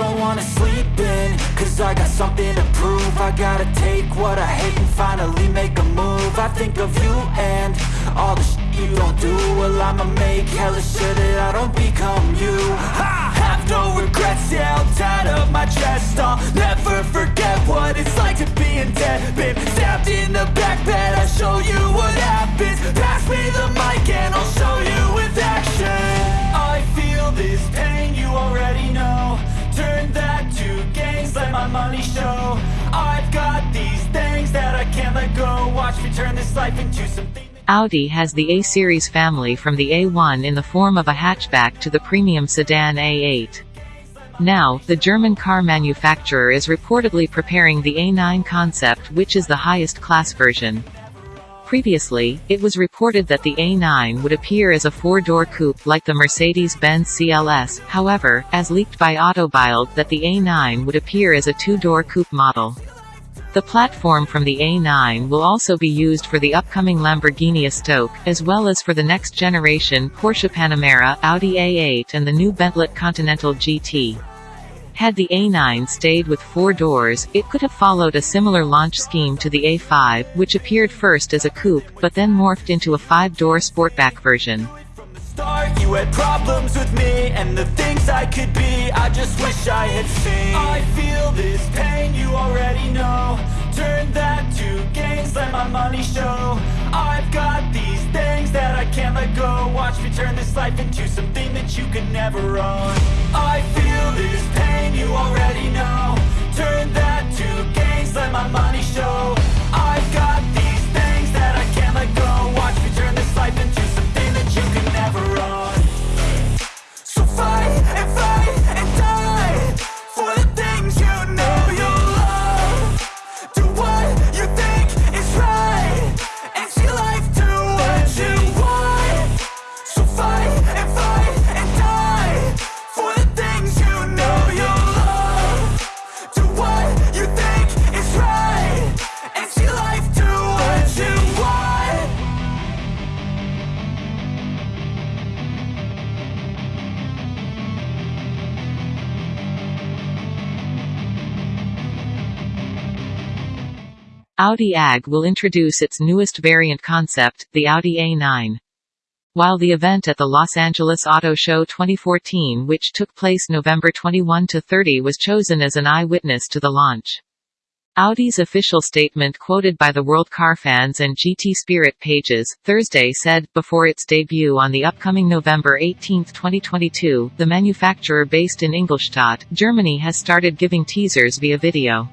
wanna sleep in Cause I got something to prove. I gotta take what I hate and finally make a move. I think of you and all the shit you don't do. Well I'ma make hella sure that I don't become you. I have no regrets, yeah I'll tie up my chest. I'll never forget what it's like to be in debt Been stabbed in the back show I've got these things that I can't let go Watch me turn this life into something Audi has the A-series family from the A1 in the form of a hatchback to the premium sedan A8. Now, the German car manufacturer is reportedly preparing the A9 concept which is the highest class version. Previously, it was reported that the A9 would appear as a four-door coupe like the Mercedes-Benz CLS, however, as leaked by Autobild that the A9 would appear as a two-door coupe model. The platform from the A9 will also be used for the upcoming Lamborghini Estoque, as well as for the next generation Porsche Panamera, Audi A8 and the new Bentley Continental GT. Had the A9 stayed with four doors, it could have followed a similar launch scheme to the A5, which appeared first as a coupe, but then morphed into a five-door sportback version. You had problems with me And the things I could be. I just wish I had seen. I feel this pain you already know. Turn that to gains Let my money show. I've got these things that I can't let go. Watch me turn this life into something you could never own I feel this pain you already know. Turn that to gains Let my money show Audi AG will introduce its newest variant concept, the Audi A9. While the event at the Los Angeles Auto Show 2014 which took place November 21–30 was chosen as an eyewitness to the launch. Audi's official statement quoted by the World Car Fans and GT Spirit pages, Thursday said, before its debut on the upcoming November 18, 2022, the manufacturer based in Ingolstadt, Germany has started giving teasers via video.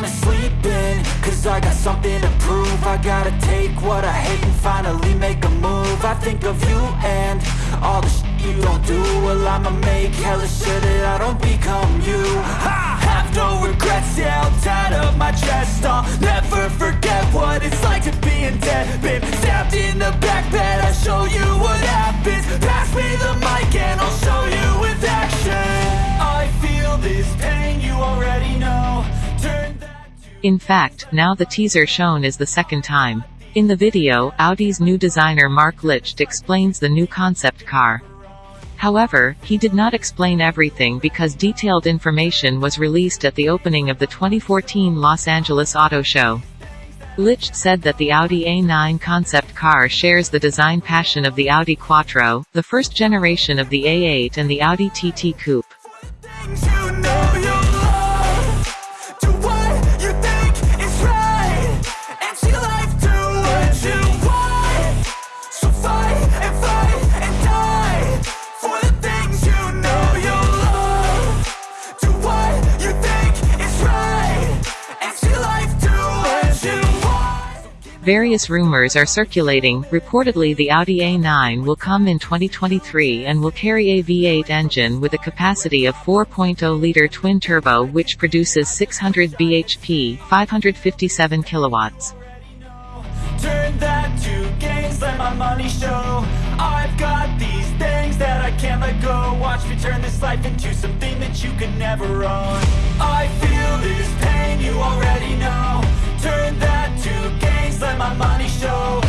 Wanna sleep in, cause I got something to prove. I gotta take what I hate and finally make a move. I think of you and all the shit you don't do. Well I'ma make hella sure that I don't become you. I have no regrets, yeah I'll tie up my chest I'll never forget what it's like to be in debt Been stabbed in the back bed, I'll show you what happens. Pass me the mic and I'll In fact, now the teaser shown is the second time. In the video, Audi's new designer Marc Lichte explains the new concept car. However, he did not explain everything because detailed information was released at the opening of the 2014 Los Angeles Auto Show. Lichte said that the Audi A9 concept car shares the design passion of the Audi Quattro, the first generation of the A8 and the Audi TT Coupe. Various rumors are circulating, reportedly the Audi A9 will come in 2023 and will carry a V8 engine with a capacity of 4.0-liter twin-turbo which produces 600 bhp 557 kilowatts. Let my money show